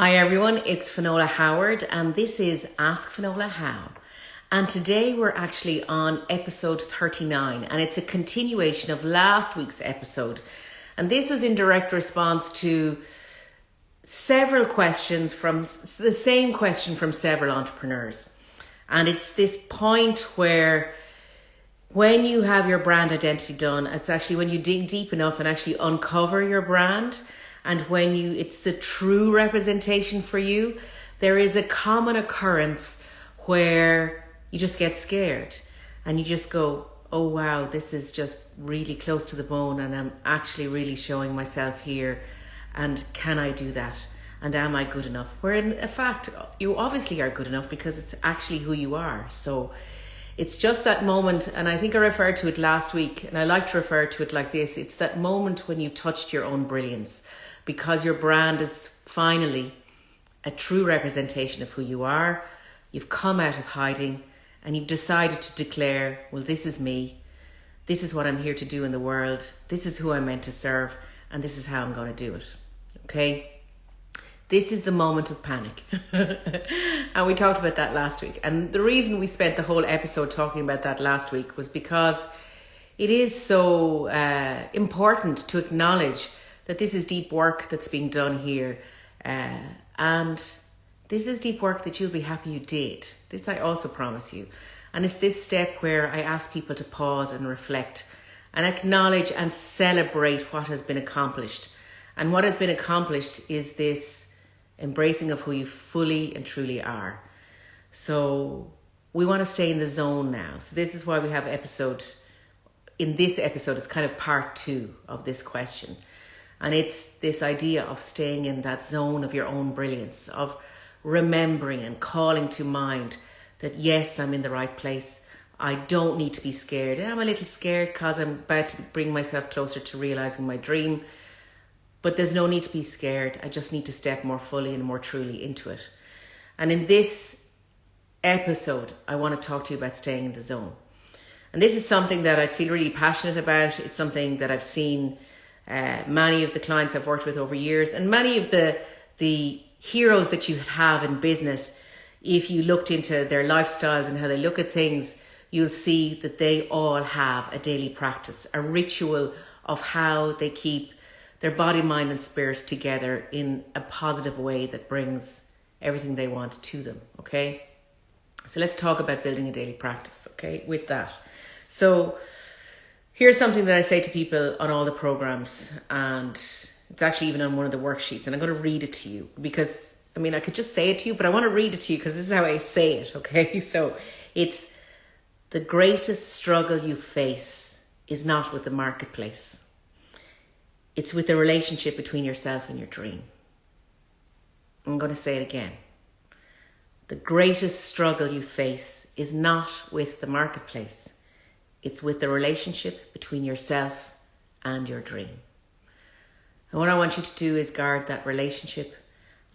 Hi everyone, it's Finola Howard and this is Ask Finola How. And today we're actually on episode 39 and it's a continuation of last week's episode. And this was in direct response to several questions from the same question from several entrepreneurs. And it's this point where when you have your brand identity done, it's actually when you dig deep enough and actually uncover your brand and when you it's a true representation for you there is a common occurrence where you just get scared and you just go oh wow this is just really close to the bone and i'm actually really showing myself here. And can i do that? And am i good enough? Where in fact you obviously are good enough because it's actually who you are. So it's just that moment and i think i referred to it last week and i like to refer to it like this it's that moment when you touched your own brilliance because your brand is finally a true representation of who you are. You've come out of hiding and you've decided to declare, well, this is me. This is what I'm here to do in the world. This is who I'm meant to serve. And this is how I'm going to do it. Okay? This is the moment of panic. and we talked about that last week. And the reason we spent the whole episode talking about that last week was because it is so uh, important to acknowledge that this is deep work that's being done here. Uh, and this is deep work that you'll be happy you did. This I also promise you. And it's this step where I ask people to pause and reflect and acknowledge and celebrate what has been accomplished. And what has been accomplished is this embracing of who you fully and truly are. So we want to stay in the zone now. So this is why we have episode, in this episode, it's kind of part two of this question. And it's this idea of staying in that zone of your own brilliance, of remembering and calling to mind that yes, I'm in the right place. I don't need to be scared. I'm a little scared because I'm about to bring myself closer to realizing my dream. But there's no need to be scared. I just need to step more fully and more truly into it. And in this episode, I want to talk to you about staying in the zone. And this is something that I feel really passionate about. It's something that I've seen uh, many of the clients I've worked with over years, and many of the the heroes that you have in business, if you looked into their lifestyles and how they look at things, you'll see that they all have a daily practice, a ritual of how they keep their body, mind, and spirit together in a positive way that brings everything they want to them. Okay. So let's talk about building a daily practice. Okay. With that. So, Here's something that I say to people on all the programs, and it's actually even on one of the worksheets, and I'm going to read it to you because I mean, I could just say it to you, but I want to read it to you because this is how I say it, okay? So it's the greatest struggle you face is not with the marketplace, it's with the relationship between yourself and your dream. I'm going to say it again. The greatest struggle you face is not with the marketplace it's with the relationship between yourself and your dream. And what I want you to do is guard that relationship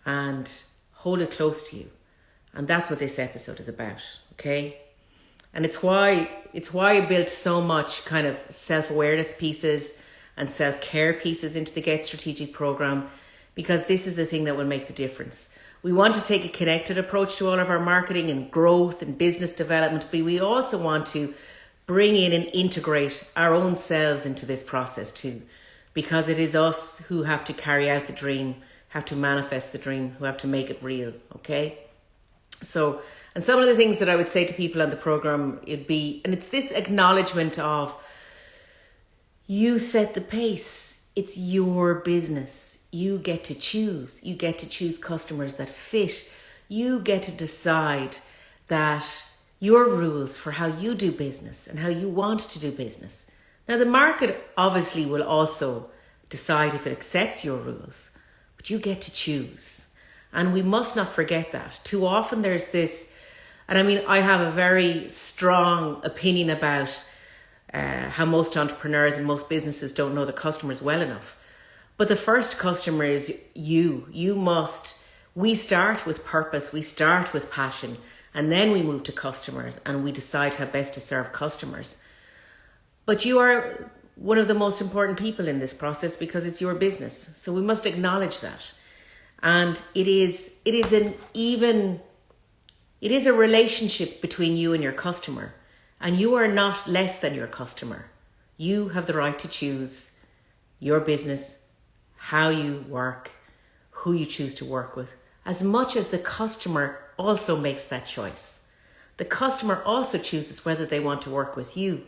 and hold it close to you. And that's what this episode is about, okay? And it's why it's why I built so much kind of self-awareness pieces and self-care pieces into the Get Strategic program because this is the thing that will make the difference. We want to take a connected approach to all of our marketing and growth and business development, but we also want to bring in and integrate our own selves into this process too. Because it is us who have to carry out the dream, have to manifest the dream, who have to make it real, okay? So, and some of the things that I would say to people on the program, it'd be, and it's this acknowledgement of you set the pace. It's your business. You get to choose. You get to choose customers that fit. You get to decide that your rules for how you do business and how you want to do business. Now, the market obviously will also decide if it accepts your rules, but you get to choose. And we must not forget that. Too often there's this, and I mean, I have a very strong opinion about uh, how most entrepreneurs and most businesses don't know the customers well enough. But the first customer is you. You must, we start with purpose, we start with passion and then we move to customers and we decide how best to serve customers. But you are one of the most important people in this process because it's your business. So we must acknowledge that. And it is it is an even it is a relationship between you and your customer. And you are not less than your customer. You have the right to choose your business, how you work, who you choose to work with, as much as the customer also makes that choice. The customer also chooses whether they want to work with you,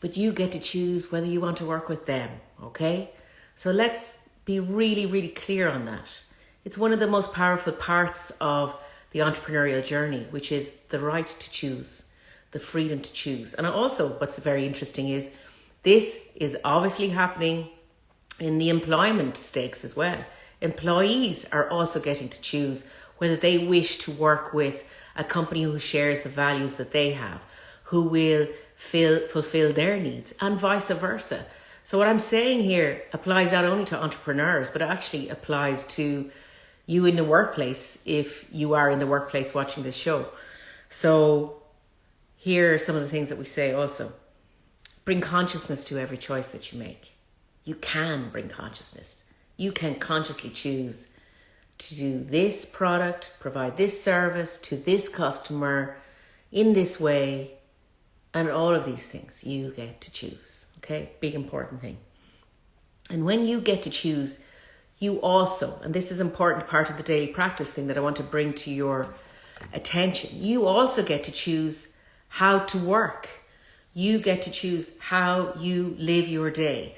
but you get to choose whether you want to work with them, okay? So let's be really, really clear on that. It's one of the most powerful parts of the entrepreneurial journey, which is the right to choose, the freedom to choose. And also, what's very interesting is this is obviously happening in the employment stakes as well. Employees are also getting to choose whether they wish to work with a company who shares the values that they have, who will fill, fulfill their needs, and vice versa. So, what I'm saying here applies not only to entrepreneurs, but actually applies to you in the workplace if you are in the workplace watching this show. So, here are some of the things that we say also bring consciousness to every choice that you make. You can bring consciousness, you can consciously choose to do this product, provide this service to this customer in this way, and all of these things you get to choose. Okay, big important thing. And when you get to choose, you also, and this is important part of the daily practice thing that I want to bring to your attention, you also get to choose how to work. You get to choose how you live your day.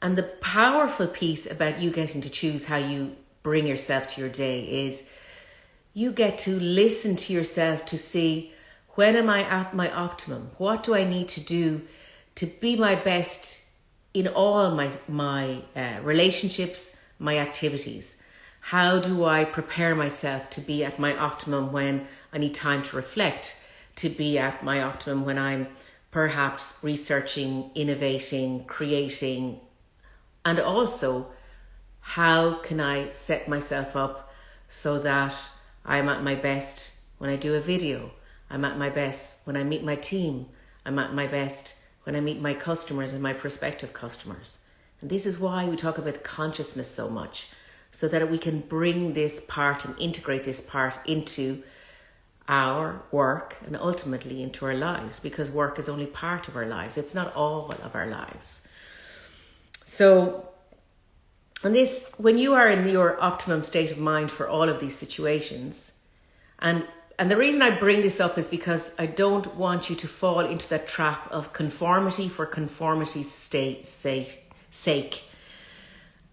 And the powerful piece about you getting to choose how you bring yourself to your day is you get to listen to yourself to see when am I at my optimum? What do I need to do to be my best in all my my uh, relationships, my activities? How do I prepare myself to be at my optimum when I need time to reflect? To be at my optimum when I'm perhaps researching, innovating, creating, and also how can I set myself up so that I'm at my best when I do a video? I'm at my best when I meet my team. I'm at my best when I meet my customers and my prospective customers. And this is why we talk about consciousness so much, so that we can bring this part and integrate this part into our work and ultimately into our lives because work is only part of our lives. It's not all of our lives. So and this, when you are in your optimum state of mind for all of these situations, and and the reason I bring this up is because I don't want you to fall into that trap of conformity for conformity's state, sake, sake.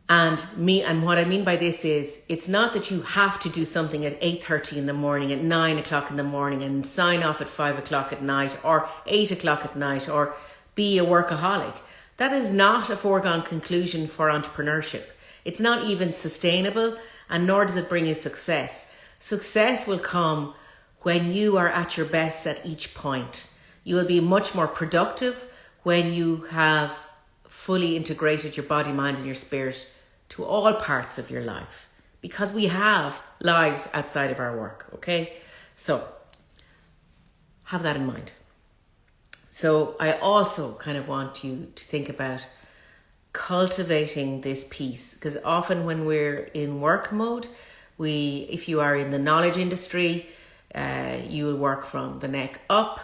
And me, and what I mean by this is, it's not that you have to do something at eight thirty in the morning, at nine o'clock in the morning, and sign off at five o'clock at night, or eight o'clock at night, or be a workaholic. That is not a foregone conclusion for entrepreneurship. It's not even sustainable and nor does it bring you success. Success will come when you are at your best at each point. You will be much more productive when you have fully integrated your body, mind, and your spirit to all parts of your life because we have lives outside of our work, okay? So have that in mind. So I also kind of want you to think about cultivating this piece because often when we're in work mode we if you are in the knowledge industry uh, you will work from the neck up.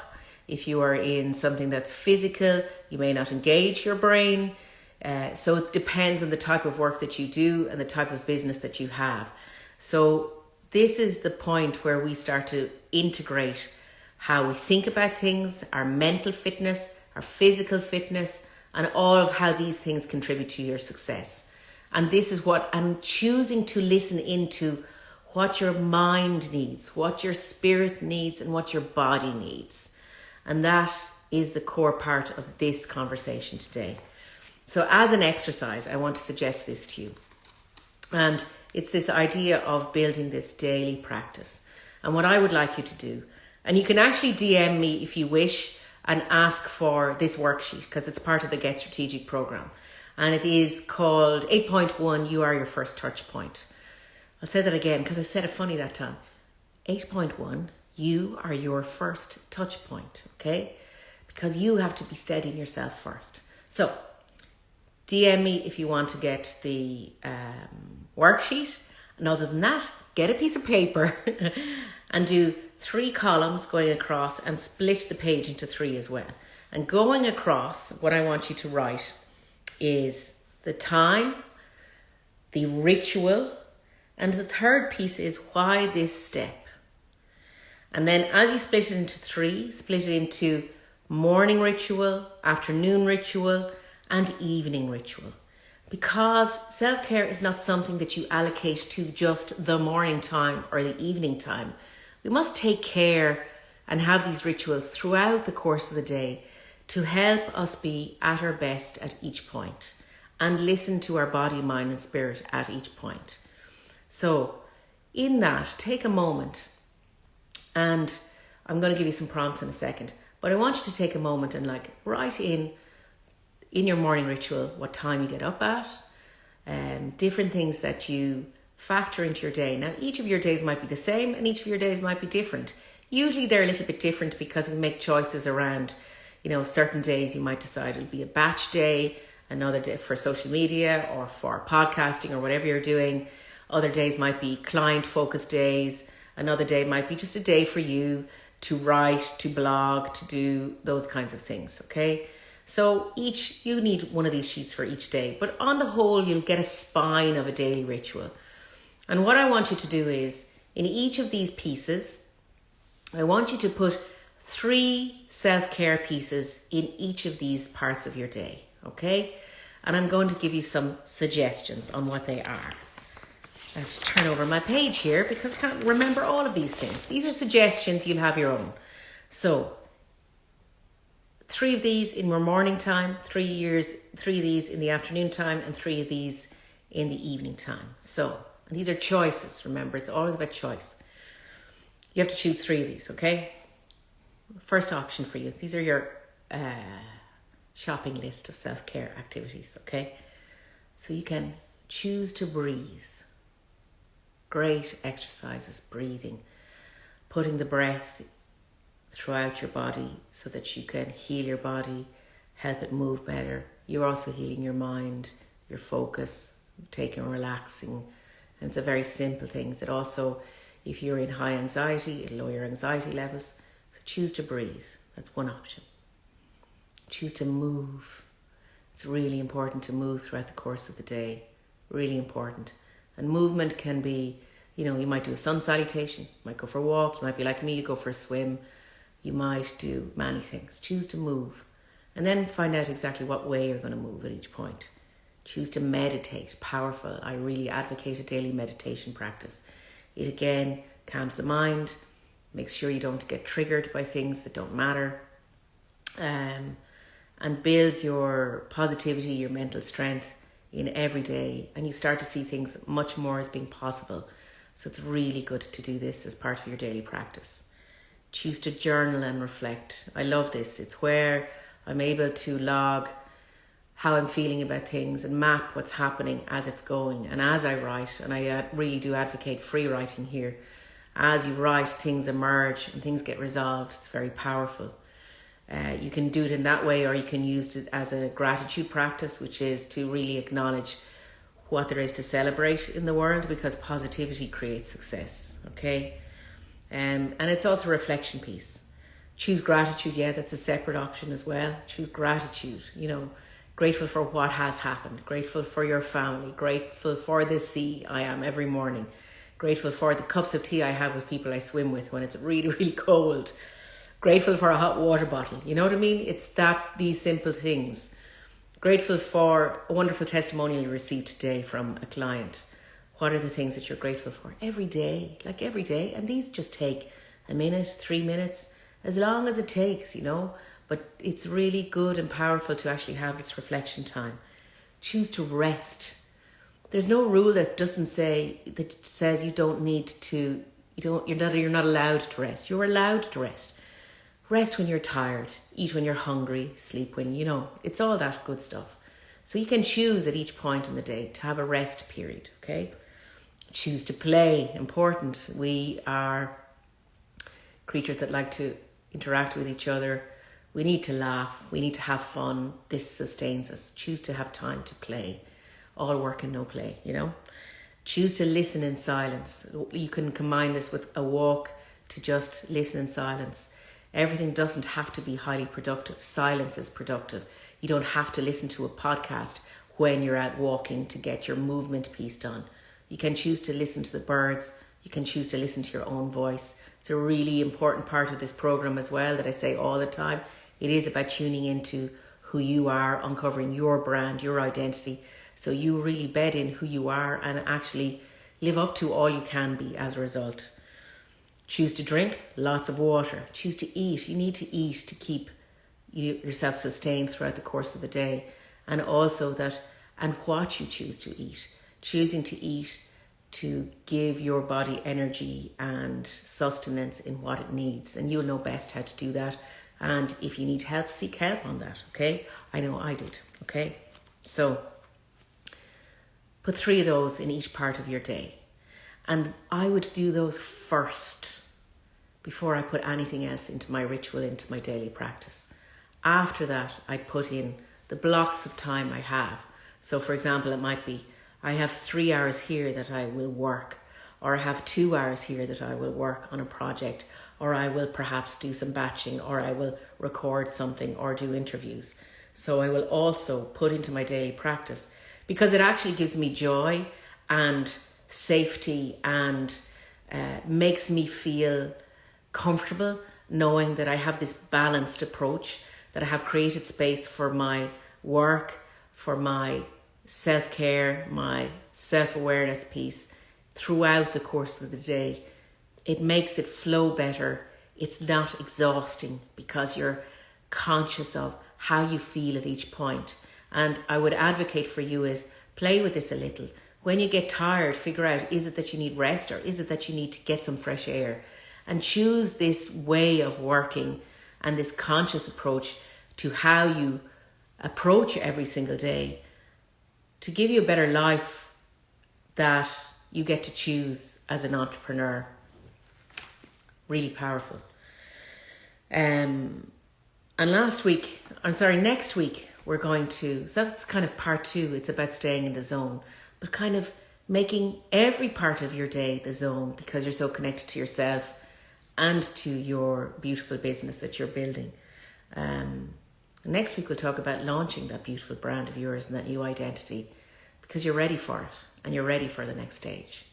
If you are in something that's physical you may not engage your brain. Uh, so it depends on the type of work that you do and the type of business that you have. So this is the point where we start to integrate how we think about things our mental fitness our physical fitness and all of how these things contribute to your success. And this is what I'm choosing to listen into what your mind needs, what your spirit needs, and what your body needs. And that is the core part of this conversation today. So, as an exercise, I want to suggest this to you. And it's this idea of building this daily practice. And what I would like you to do, and you can actually DM me if you wish and ask for this worksheet because it's part of the Get Strategic program. And it is called 8.1 You Are Your First Touch Point. I'll say that again because I said it funny that time. 8.1 You are your first touch point, okay? Because you have to be steadying yourself first. So, DM me if you want to get the um, worksheet And other than that, get a piece of paper and do three columns going across and split the page into three as well. And going across, what I want you to write is the time, the ritual, and the third piece is why this step. And then as you split it into three, split it into morning ritual, afternoon ritual, and evening ritual. Because self care is not something that you allocate to just the morning time or the evening time. We must take care and have these rituals throughout the course of the day to help us be at our best at each point and listen to our body, mind, and spirit at each point. So, in that, take a moment and I'm going to give you some prompts in a second, but I want you to take a moment and like write in in your morning ritual what time you get up at, um, different things that you factor into your day. Now, each of your days might be the same and each of your days might be different. Usually they're a little bit different because we make choices around, you know, certain days you might decide it'll be a batch day, another day for social media or for podcasting or whatever you're doing. Other days might be client focused days. Another day might be just a day for you to write, to blog, to do those kinds of things, okay? So each you need one of these sheets for each day, but on the whole you'll get a spine of a daily ritual. And what I want you to do is in each of these pieces, I want you to put three self-care pieces in each of these parts of your day, okay? And I'm going to give you some suggestions on what they are. I have to turn over my page here because I can't remember all of these things. These are suggestions, you'll have your own. So three of these in your morning time, three years, three of these in the afternoon time, and three of these in the evening time. So these are choices. Remember, it's always about choice. You have to choose three of these. Okay. First option for you. These are your uh, shopping list of self care activities. Okay. So you can choose to breathe. Great exercises, breathing, putting the breath throughout your body so that you can heal your body, help it move better. You're also healing your mind, your focus, taking relaxing. And it's a very simple things. It also, if you're in high anxiety, it'll lower your anxiety levels. So choose to breathe. That's one option. Choose to move. It's really important to move throughout the course of the day. Really important. And movement can be, you know, you might do a sun salutation, you might go for a walk, you might be like me, you go for a swim, you might do many things. Choose to move and then find out exactly what way you're going to move at each point. Choose to meditate. Powerful. I really advocate a daily meditation practice. It again calms the mind, makes sure you don't get triggered by things that don't matter, um, and builds your positivity, your mental strength in every day. And you start to see things much more as being possible. So it's really good to do this as part of your daily practice choose to journal and reflect. I love this. It's where I'm able to log how I'm feeling about things and map what's happening as it's going and as I write. And I uh, really do advocate free writing here. As you write, things emerge and things get resolved. It's very powerful. Uh, you can do it in that way, or you can use it as a gratitude practice, which is to really acknowledge what there is to celebrate in the world because positivity creates success. Okay. Um, and it's also a reflection piece. Choose gratitude, yeah, that's a separate option as well. Choose gratitude, you know, grateful for what has happened, grateful for your family, grateful for the sea I am every morning, grateful for the cups of tea I have with people I swim with when it's really, really cold, grateful for a hot water bottle. You know what I mean? It's that, these simple things. Grateful for a wonderful testimonial you received today from a client what are the things that you're grateful for every day, like every day? And these just take a minute, three minutes, as long as it takes, you know. But it's really good and powerful to actually have this reflection time. Choose to rest. There's no rule that doesn't say that says you don't need to. You don't. You're not. You're not allowed to rest. You're allowed to rest. Rest when you're tired. Eat when you're hungry. Sleep when you know. It's all that good stuff. So you can choose at each point in the day to have a rest period. Okay choose to play, important. We are creatures that like to interact with each other. We need to laugh. We need to have fun. This sustains us. Choose to have time to play. All work and no play, you know. Choose to listen in silence. You can combine this with a walk to just listen in silence. Everything doesn't have to be highly productive. Silence is productive. You don't have to listen to a podcast when you're out walking to get your movement piece done. You can choose to listen to the birds. You can choose to listen to your own voice. It's a really important part of this program as well that I say all the time. It is about tuning into who you are, uncovering your brand, your identity. So you really bed in who you are and actually live up to all you can be as a result. Choose to drink lots of water. Choose to eat. You need to eat to keep yourself sustained throughout the course of the day. And also that, and what you choose to eat. Choosing to eat to give your body energy and sustenance in what it needs. And you'll know best how to do that. And if you need help, seek help on that, okay? I know I did, okay? So put three of those in each part of your day. And I would do those first before I put anything else into my ritual, into my daily practice. After that, I'd put in the blocks of time I have. So, for example, it might be I have three hours here that I will work, or I have two hours here that I will work on a project, or I will perhaps do some batching, or I will record something or do interviews. So I will also put into my daily practice because it actually gives me joy and safety and uh, makes me feel comfortable knowing that I have this balanced approach, that I have created space for my work, for my self care, my self awareness piece throughout the course of the day it makes it flow better. It's not exhausting because you're conscious of how you feel at each point. And I would advocate for you is play with this a little. When you get tired, figure out is it that you need rest or is it that you need to get some fresh air? And choose this way of working and this conscious approach to how you approach every single day to give you a better life that you get to choose as an entrepreneur really powerful. Um, and last week, I'm sorry, next week, we're going to, so that's kind of part two. It's about staying in the zone, but kind of making every part of your day the zone because you're so connected to yourself and to your beautiful business that you're building. Um, next week, we'll talk about launching that beautiful brand of yours and that new identity because you're ready for it and you're ready for the next stage.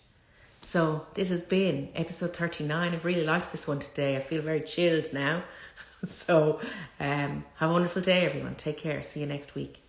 So this has been episode 39. I've really liked this one today. I feel very chilled now. so um, have a wonderful day, everyone. Take care. See you next week.